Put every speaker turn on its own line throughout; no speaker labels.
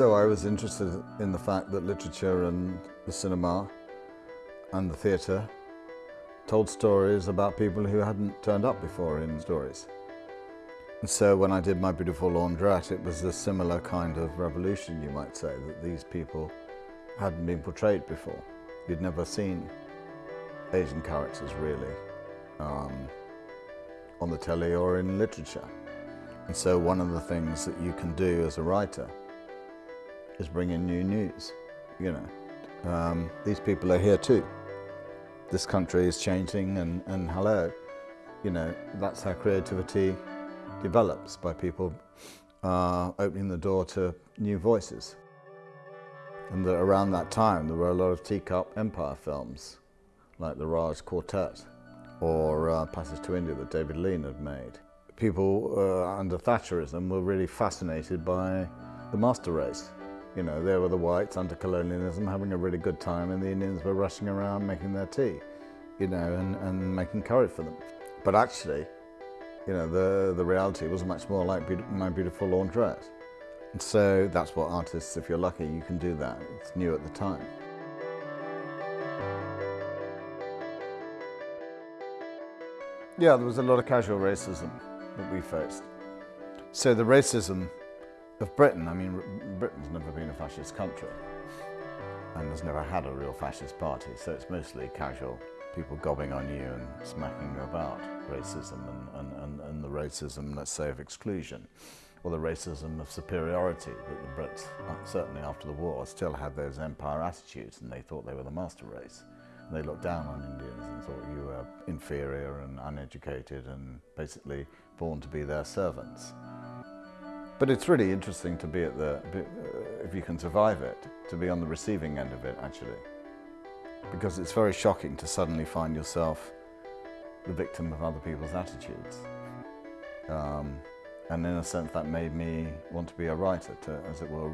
So I was interested in the fact that literature and the cinema and the theatre told stories about people who hadn't turned up before in stories. And so when I did My Beautiful Laundrette, it was a similar kind of revolution, you might say, that these people hadn't been portrayed before. You'd never seen Asian characters really um, on the telly or in literature. And so one of the things that you can do as a writer is bring in new news, you know. Um, these people are here too. This country is changing and, and hello, you know, that's how creativity develops by people uh, opening the door to new voices. And that around that time there were a lot of teacup empire films like the Raj Quartet or uh, Passage to India that David Lean had made. People uh, under Thatcherism were really fascinated by the master race. You know, there were the whites under colonialism having a really good time and the Indians were rushing around making their tea, you know, and, and making curry for them. But actually, you know, the, the reality was much more like My Beautiful Laundrette. And so that's what artists, if you're lucky, you can do that. It's new at the time. Yeah, there was a lot of casual racism that we faced. So the racism of Britain, I mean, Britain's never been a fascist country and has never had a real fascist party, so it's mostly casual people gobbing on you and smacking you about racism and, and, and, and the racism, let's say, of exclusion or the racism of superiority that the Brits, uh, certainly after the war, still had those empire attitudes and they thought they were the master race. And they looked down on Indians and thought you were inferior and uneducated and basically born to be their servants. But it's really interesting to be at the, uh, if you can survive it, to be on the receiving end of it actually because it's very shocking to suddenly find yourself the victim of other people's attitudes. Um, and in a sense that made me want to be a writer, to, as it were,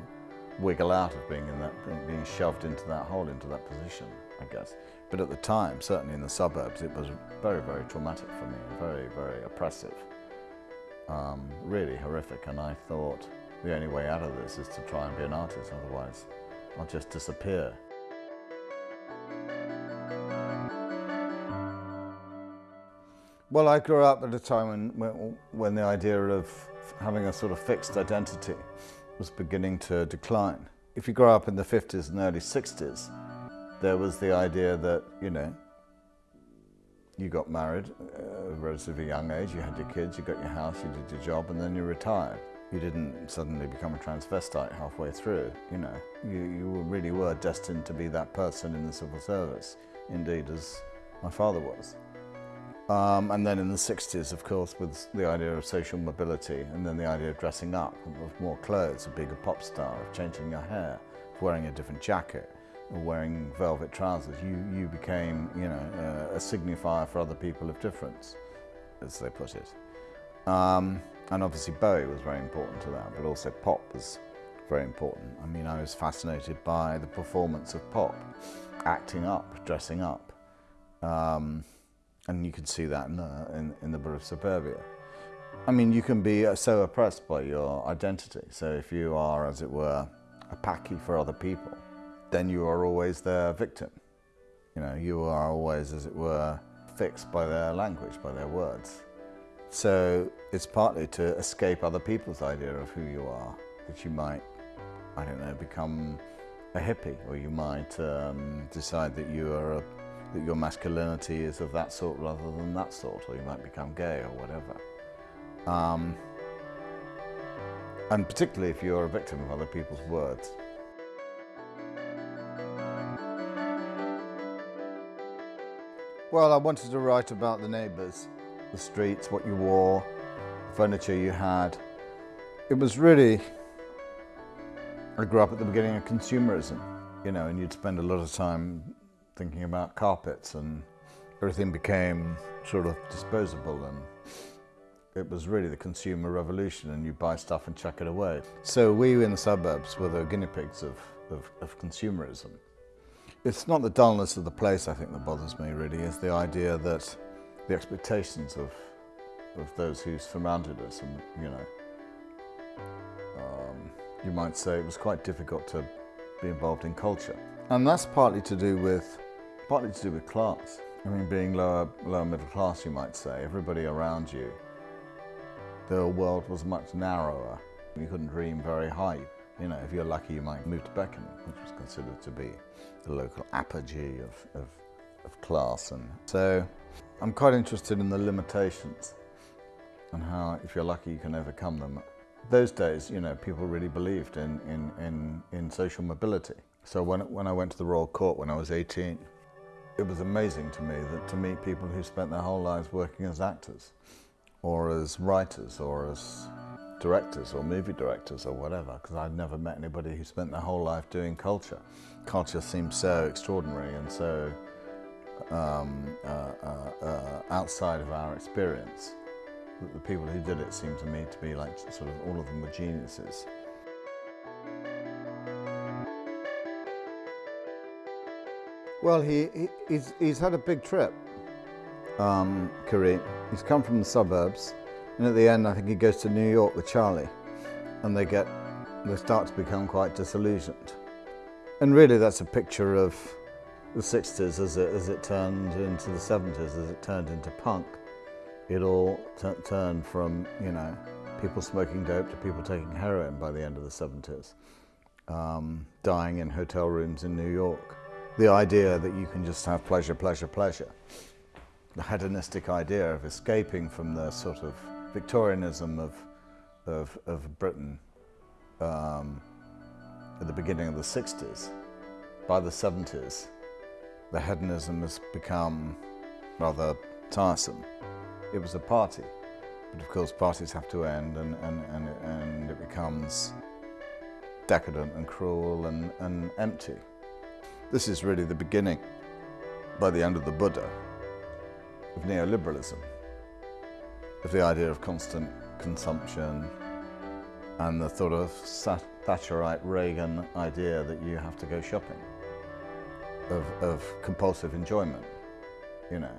wiggle out of being in that, being shoved into that hole, into that position, I guess. But at the time, certainly in the suburbs, it was very, very traumatic for me, very, very oppressive, um, really horrific. And I thought the only way out of this is to try and be an artist, otherwise I'll just disappear. Well, I grew up at a time when, when the idea of having a sort of fixed identity was beginning to decline. If you grow up in the 50s and early 60s, there was the idea that, you know, you got married at a relatively young age, you had your kids, you got your house, you did your job, and then you retired. You didn't suddenly become a transvestite halfway through, you know. You, you really were destined to be that person in the civil service, indeed, as my father was. Um, and then in the 60s, of course, with the idea of social mobility and then the idea of dressing up, of more clothes, of being a pop star, of changing your hair, of wearing a different jacket, wearing velvet trousers, you, you became, you know, a signifier for other people of difference, as they put it. Um, and obviously Bowie was very important to that, but also pop was very important. I mean, I was fascinated by the performance of pop, acting up, dressing up. Um, and you can see that in the, in, in the Suburbia. I mean, you can be uh, so oppressed by your identity. So if you are, as it were, a packy for other people, then you are always their victim. You know, you are always, as it were, fixed by their language, by their words. So it's partly to escape other people's idea of who you are, that you might, I don't know, become a hippie, or you might um, decide that you are a that your masculinity is of that sort rather than that sort, or you might become gay or whatever. Um, and particularly if you're a victim of other people's words. Well, I wanted to write about the neighbours, the streets, what you wore, the furniture you had. It was really, I grew up at the beginning of consumerism, you know, and you'd spend a lot of time thinking about carpets and everything became sort of disposable and it was really the consumer revolution and you buy stuff and chuck it away. So we in the suburbs were the guinea pigs of, of, of consumerism. It's not the dullness of the place I think that bothers me really, it's the idea that the expectations of, of those who surrounded us and, you know, um, you might say, it was quite difficult to be involved in culture. And that's partly to do with, partly to do with class. I mean, being lower, lower middle class, you might say, everybody around you, the world was much narrower. You couldn't dream very high. You know, if you're lucky, you might move to Beckenham, which was considered to be the local apogee of, of, of class. And so I'm quite interested in the limitations and how, if you're lucky, you can overcome them. Those days, you know, people really believed in, in, in, in social mobility. So when, when I went to the Royal Court when I was 18, it was amazing to me that to meet people who spent their whole lives working as actors or as writers or as directors or movie directors or whatever because I'd never met anybody who spent their whole life doing culture. Culture seemed so extraordinary and so um, uh, uh, uh, outside of our experience that the people who did it seemed to me to be like sort of all of them were geniuses. Well, he, he he's, he's had a big trip, um, Karim. He's come from the suburbs, and at the end, I think he goes to New York with Charlie, and they get, they start to become quite disillusioned. And really, that's a picture of the 60s as it, as it turned into the 70s, as it turned into punk. It all turned from, you know, people smoking dope to people taking heroin by the end of the 70s, um, dying in hotel rooms in New York. The idea that you can just have pleasure, pleasure, pleasure. The hedonistic idea of escaping from the sort of Victorianism of, of, of Britain um, at the beginning of the 60s. By the 70s, the hedonism has become rather tiresome. It was a party, but of course parties have to end and, and, and, and it becomes decadent and cruel and, and empty. This is really the beginning, by the end of the Buddha, of neoliberalism, the idea of constant consumption and the sort of Thatcherite Reagan idea that you have to go shopping, of, of compulsive enjoyment, you know.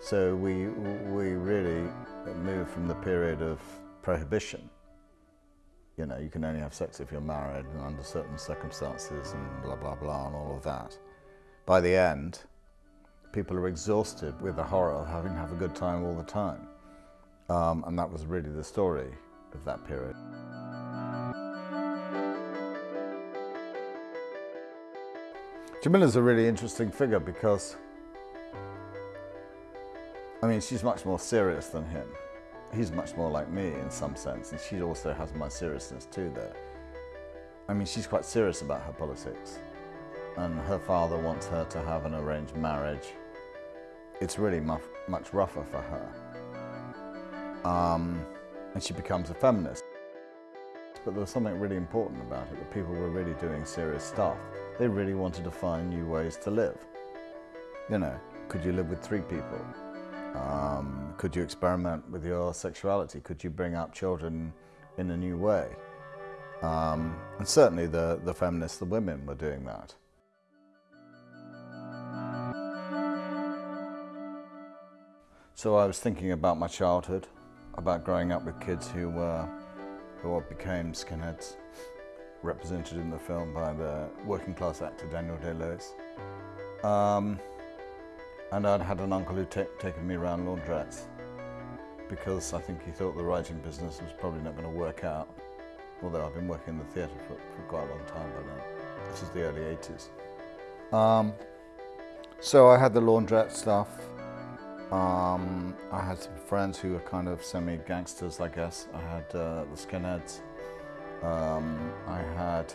So we, we really moved from the period of prohibition. You know, you can only have sex if you're married and under certain circumstances and blah, blah, blah, and all of that. By the end, people are exhausted with the horror of having to have a good time all the time. Um, and that was really the story of that period. Jamila's a really interesting figure because I mean, she's much more serious than him. He's much more like me in some sense, and she also has my seriousness too there. I mean, she's quite serious about her politics, and her father wants her to have an arranged marriage. It's really much, much rougher for her. Um, and she becomes a feminist. But there was something really important about it, that people were really doing serious stuff. They really wanted to find new ways to live. You know, could you live with three people? Um, could you experiment with your sexuality? Could you bring up children in a new way? Um, and certainly the, the feminists, the women, were doing that. So I was thinking about my childhood, about growing up with kids who were, who became skinheads, represented in the film by the working class actor Daniel Day-Lewis. Um, and I'd had an uncle who'd taken me around laundrettes because I think he thought the writing business was probably not going to work out. Although I've been working in the theatre for, for quite a long time by then. This is the early 80s. Um, so I had the laundrette stuff. Um, I had some friends who were kind of semi-gangsters, I guess. I had uh, the skinheads. Um, I had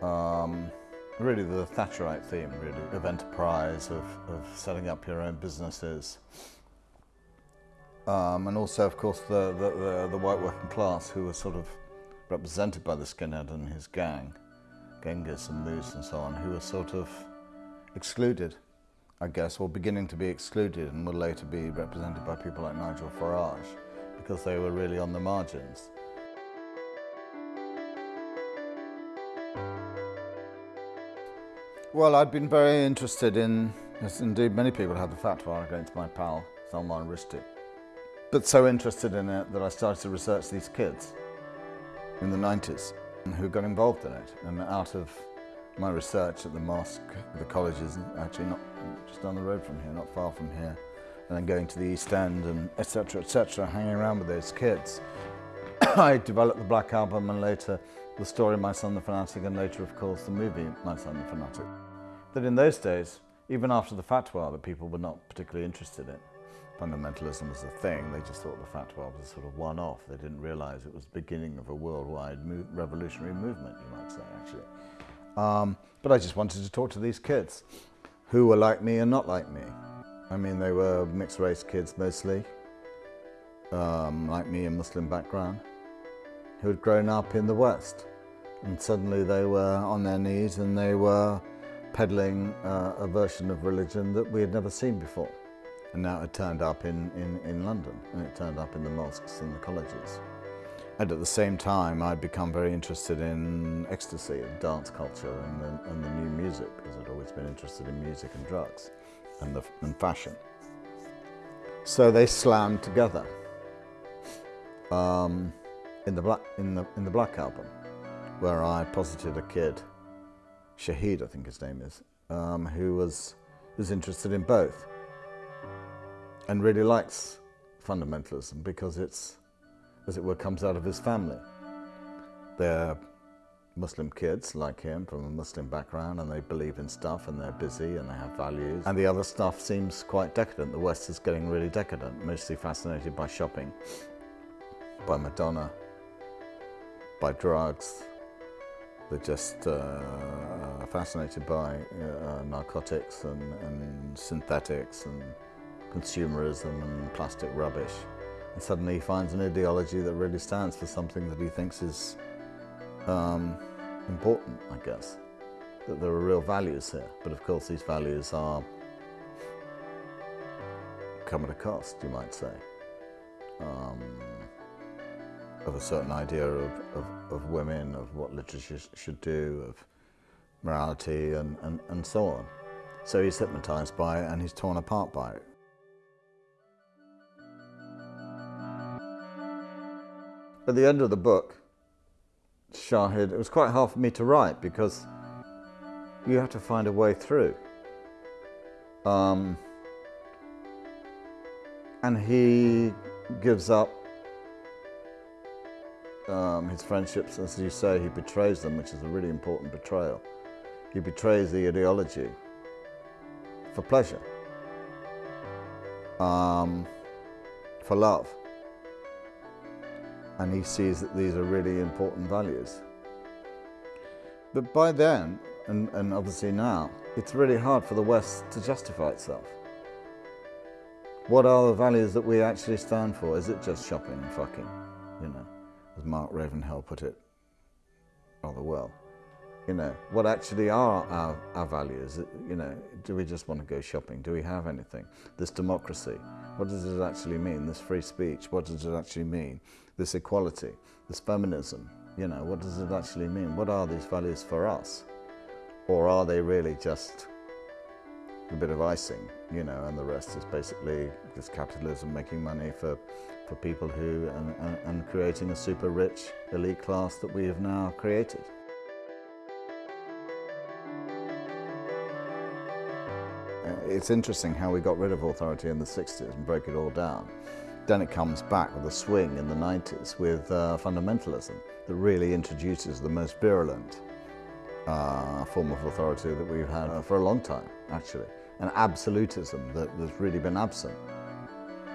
um, really the Thatcherite theme, really, of enterprise, of, of setting up your own businesses. Um, and also, of course, the, the, the, the, white working class who were sort of represented by the skinhead and his gang, Genghis and Moose and so on, who were sort of excluded, I guess, were beginning to be excluded and would later be represented by people like Nigel Farage because they were really on the margins. Well, I'd been very interested in, as indeed many people had the fatwa against my pal, Salman Rushdie. But so interested in it that I started to research these kids. in the 90s who got involved in it. And out of my research at the mosque, the colleges, actually not just down the road from here, not far from here, and then going to the East End and etc. etc. hanging around with those kids. I developed the Black Album and later the story My Son the Fanatic and later of course the movie My Son the Fanatic. That in those days, even after the fatwa that people were not particularly interested in, fundamentalism was a thing, they just thought the fatwa was a sort of one-off. They didn't realize it was the beginning of a worldwide revolutionary movement, you might say actually. Um, but I just wanted to talk to these kids who were like me and not like me. I mean, they were mixed race kids mostly, um, like me, a Muslim background, who had grown up in the West. And suddenly they were on their knees and they were peddling uh, a version of religion that we had never seen before. And now it turned up in, in, in London and it turned up in the mosques and the colleges. And at the same time, I'd become very interested in ecstasy and dance culture and the, and the new music because I'd always been interested in music and drugs and, the, and fashion. So they slammed together um, in, the black, in, the, in the Black Album, where I posited a kid, Shahid I think his name is, um, who was, was interested in both and really likes fundamentalism because it's, as it were, comes out of his family. They're Muslim kids like him from a Muslim background and they believe in stuff and they're busy and they have values. And the other stuff seems quite decadent. The West is getting really decadent, mostly fascinated by shopping, by Madonna, by drugs. They're just uh, fascinated by uh, narcotics and, and synthetics and consumerism and plastic rubbish. And suddenly he finds an ideology that really stands for something that he thinks is um, important, I guess, that there are real values here. But of course, these values are come at a cost, you might say, um, of a certain idea of, of, of, women, of what literature should do, of morality, and, and, and so on. So he's hypnotized by it and he's torn apart by it. At the end of the book, Shahid, it was quite hard for me to write because you have to find a way through. Um, and he gives up um, his friendships, as you say, he betrays them, which is a really important betrayal. He betrays the ideology for pleasure, um, for love and he sees that these are really important values. But by then, and, and obviously now, it's really hard for the West to justify itself. What are the values that we actually stand for? Is it just shopping and fucking? You know, as Mark Ravenhill put it rather well. You know, what actually are our, our values? You know, do we just want to go shopping? Do we have anything? This democracy, what does it actually mean? This free speech, what does it actually mean? This equality, this feminism, you know, what does it actually mean? What are these values for us? Or are they really just a bit of icing, you know, and the rest is basically just capitalism making money for, for people who, and, and, and creating a super rich elite class that we have now created. Uh, it's interesting how we got rid of authority in the 60s and broke it all down. Then it comes back with a swing in the 90s with uh, fundamentalism that really introduces the most virulent uh, form of authority that we've had uh, for a long time, actually. An absolutism that has really been absent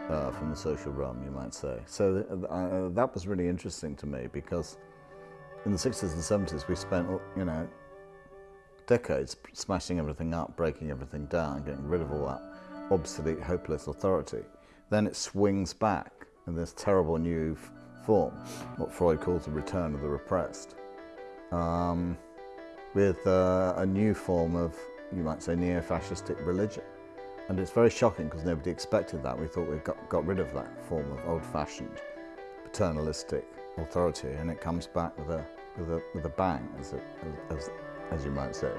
uh, from the social realm, you might say. So uh, that was really interesting to me because in the 60s and 70s we spent, you know, decades smashing everything up, breaking everything down, getting rid of all that obsolete, hopeless authority. Then it swings back in this terrible new form, what Freud calls the return of the repressed, um, with uh, a new form of, you might say, neo-fascistic religion. And it's very shocking because nobody expected that. We thought we got, got rid of that form of old-fashioned, paternalistic authority, and it comes back with a, with a, with a bang, as, it, as, as as you might say.